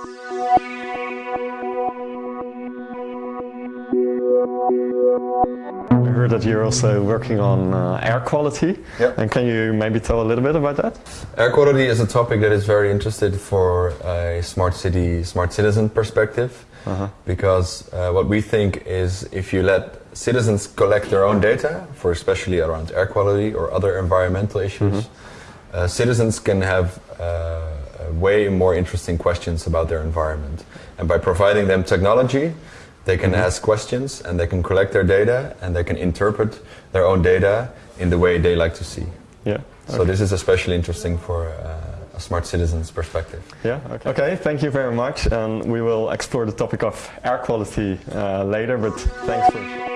I heard that you're also working on uh, air quality. Yeah. And can you maybe tell a little bit about that? Air quality is a topic that is very interested for a smart city, smart citizen perspective. Because uh, what we think is if you let citizens collect their own data, for especially around air quality or other environmental issues, uh, citizens can have uh, way more interesting questions about their environment. And by providing them technology, they can mm -hmm. ask questions and they can collect their data and they can interpret their own data in the way they like to see. Yeah. Okay. So this is especially interesting for uh, a smart citizen's perspective. Yeah. Okay. okay. Thank you very much. And we will explore the topic of air quality uh, later. But thanks for.